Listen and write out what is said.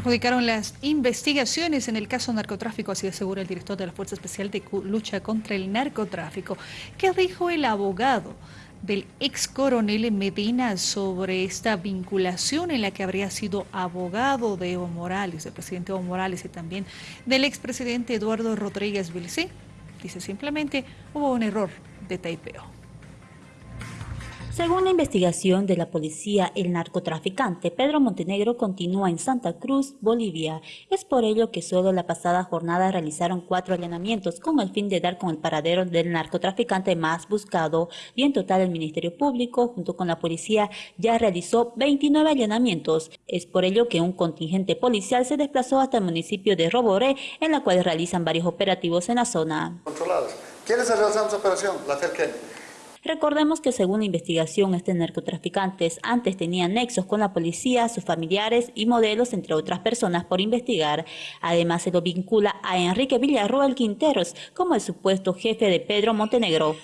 perjudicaron las investigaciones en el caso narcotráfico, así asegura el director de la Fuerza Especial de Lucha contra el Narcotráfico. ¿Qué dijo el abogado del ex coronel Medina sobre esta vinculación en la que habría sido abogado de Evo Morales, del presidente Evo Morales y también del expresidente Eduardo Rodríguez Vilcé? Dice simplemente hubo un error de taipeo. Según la investigación de la policía, el narcotraficante Pedro Montenegro continúa en Santa Cruz, Bolivia. Es por ello que solo la pasada jornada realizaron cuatro allanamientos con el fin de dar con el paradero del narcotraficante más buscado y en total el Ministerio Público junto con la policía ya realizó 29 allanamientos. Es por ello que un contingente policial se desplazó hasta el municipio de Roboré en la cual realizan varios operativos en la zona. Controlados. ¿Quiénes realizando esa operación? La Recordemos que según la investigación, este narcotraficantes antes tenían nexos con la policía, sus familiares y modelos, entre otras personas, por investigar. Además, se lo vincula a Enrique Villarroel Quinteros como el supuesto jefe de Pedro Montenegro.